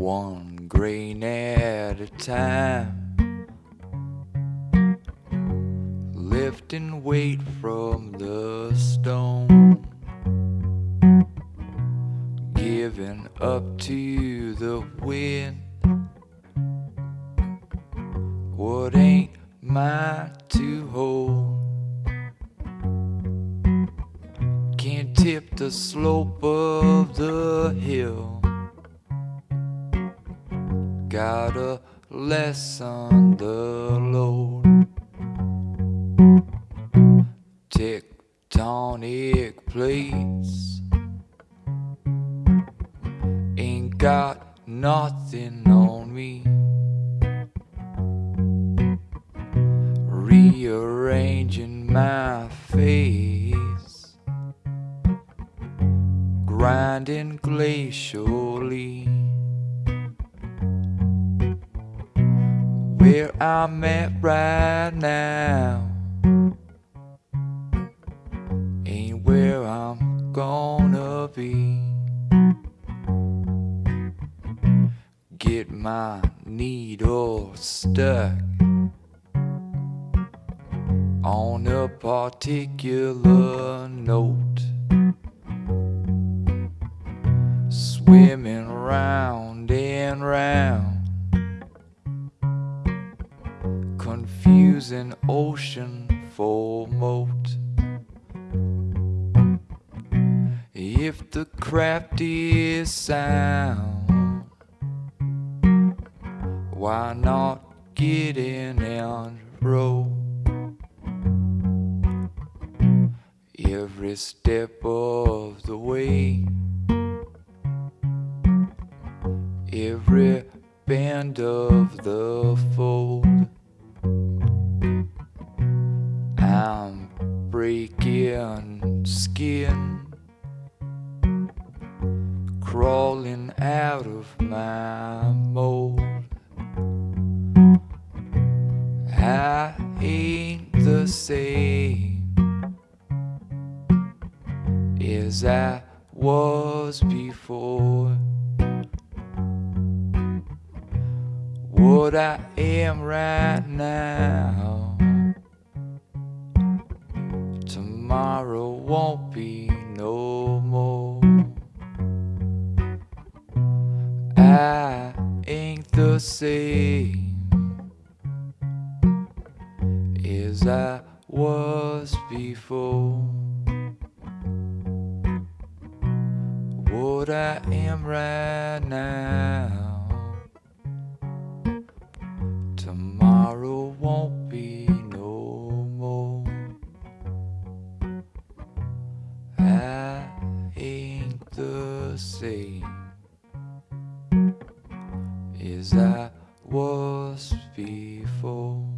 one grain at a time. Lifting weight from the stone, giving up to the wind. What ain't mine to hold? Can't tip the slope of the hill gotta lessen the load. Tectonic plates ain't got nothing on me. Rearranging my face, grinding glacially. Where I'm at right now. Ain't where I'm gonna be. Get my needle stuck on a particular note, swimming round and round confusing ocean for moat. If the craft is sound, why not get in and row? Every step of the way, crawling out of my mold. I ain't the same as I was before. What I am right now tomorrow won't be no more. I ain't the same as I was before. What I am right now, tomorrow won't be no more. I ain't the same as I was before.